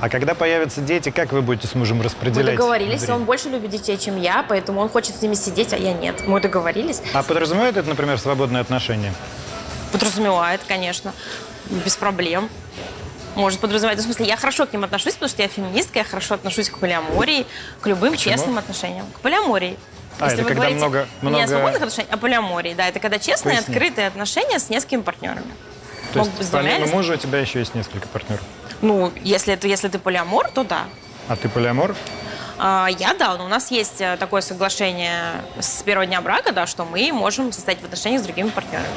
А когда появятся дети, как вы будете с мужем Мы распределять? договорились, время? он больше любит детей, чем я, поэтому он хочет с ними сидеть, а я нет. Мы договорились. А подразумевает это, например, свободные отношения? Подразумевает, конечно, без проблем. Может подразумевать. В смысле, я хорошо к ним отношусь, потому что я феминистка, я хорошо отношусь к полиамории, к любым честным отношениям. К полиамории. А, это когда говорите много- не много- о свободных отношениях, а полиамории. Да, это когда честные, Поясни. открытые отношения с несколькими партнерами. То Могут есть помимо мужа у тебя еще есть несколько партнеров. Ну, если, это, если ты полиамор, то да. А ты полиамор? А, Я, да, но у нас есть э, такое соглашение с первого дня брака, да, что мы можем состоять в отношениях с другими партнерами.